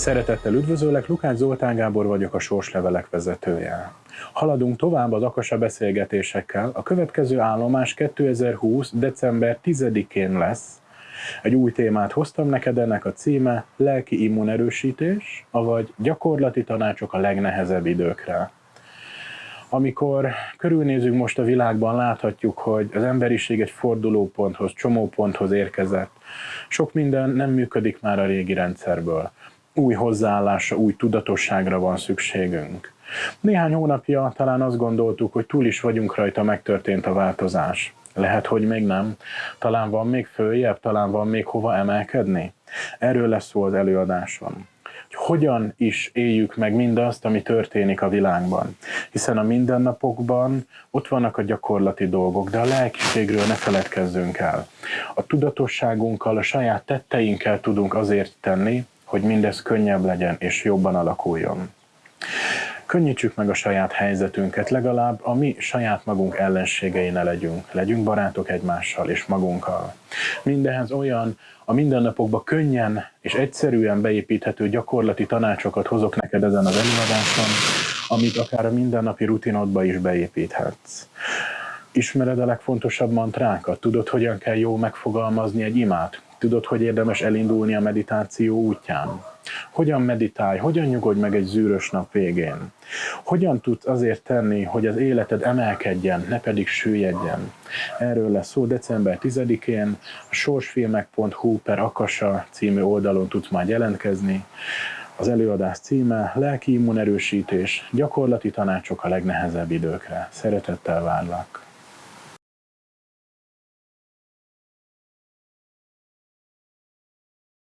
Szeretettel üdvözöllek, Lukács Zoltán Gábor vagyok, a Sorslevelek vezetője. Haladunk tovább az Akasa beszélgetésekkel. A következő állomás 2020. december 10-én lesz. Egy új témát hoztam neked, ennek a címe Lelki immunerősítés, avagy gyakorlati tanácsok a legnehezebb időkre. Amikor körülnézünk most a világban, láthatjuk, hogy az emberiség egy fordulóponthoz, csomóponthoz érkezett. Sok minden nem működik már a régi rendszerből új hozzáállásra, új tudatosságra van szükségünk. Néhány hónapja talán azt gondoltuk, hogy túl is vagyunk rajta, megtörtént a változás. Lehet, hogy még nem. Talán van még följebb, talán van még hova emelkedni. Erről lesz szó az előadáson. Hogy hogyan is éljük meg mindazt, ami történik a világban. Hiszen a mindennapokban ott vannak a gyakorlati dolgok, de a lelkiségről ne feledkezzünk el. A tudatosságunkkal, a saját tetteinkkel tudunk azért tenni, hogy mindez könnyebb legyen és jobban alakuljon. Könnyítsük meg a saját helyzetünket, legalább a mi saját magunk ellenségei ne legyünk. Legyünk barátok egymással és magunkkal. Mindehez olyan a mindennapokba könnyen és egyszerűen beépíthető gyakorlati tanácsokat hozok neked ezen az előadáson, amit akár a mindennapi rutinodba is beépíthetsz. Ismered a legfontosabb mantrákat? Tudod, hogyan kell jó megfogalmazni egy imát? Tudod, hogy érdemes elindulni a meditáció útján? Hogyan meditálj, hogyan nyugodj meg egy zűrös nap végén? Hogyan tudsz azért tenni, hogy az életed emelkedjen, ne pedig süllyedjen? Erről lesz szó december 10-én, a sorsfilmek.hu per Akasa című oldalon tudsz majd jelentkezni. Az előadás címe Lelki immunerősítés, gyakorlati tanácsok a legnehezebb időkre. Szeretettel várlak!